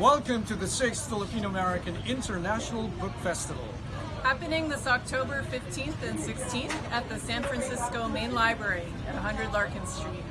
Welcome to the 6th Filipino-American International Book Festival. Happening this October 15th and 16th at the San Francisco Main Library at 100 Larkin Street.